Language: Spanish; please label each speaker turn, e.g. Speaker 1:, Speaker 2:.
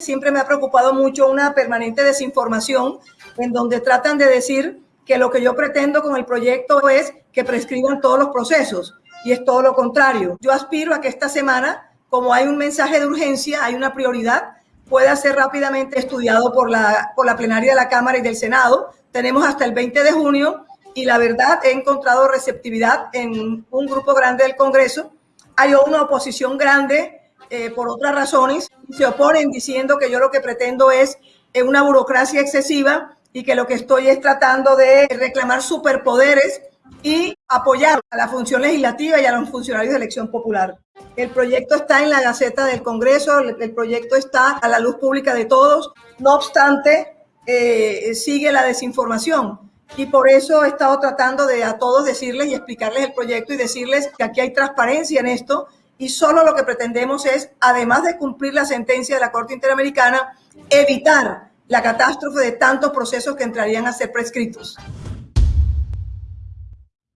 Speaker 1: Siempre me ha preocupado mucho una permanente desinformación en donde tratan de decir que lo que yo pretendo con el proyecto es que prescriban todos los procesos y es todo lo contrario. Yo aspiro a que esta semana, como hay un mensaje de urgencia, hay una prioridad, pueda ser rápidamente estudiado por la, por la plenaria de la Cámara y del Senado. Tenemos hasta el 20 de junio y la verdad he encontrado receptividad en un grupo grande del Congreso. Hay una oposición grande eh, por otras razones, se oponen diciendo que yo lo que pretendo es eh, una burocracia excesiva y que lo que estoy es tratando de reclamar superpoderes y apoyar a la función legislativa y a los funcionarios de elección popular. El proyecto está en la Gaceta del Congreso, el proyecto está a la luz pública de todos, no obstante, eh, sigue la desinformación. Y por eso he estado tratando de a todos decirles y explicarles el proyecto y decirles que aquí hay transparencia en esto y solo lo que pretendemos es, además de cumplir la sentencia de la Corte Interamericana, evitar la catástrofe de tantos procesos que entrarían a ser prescritos.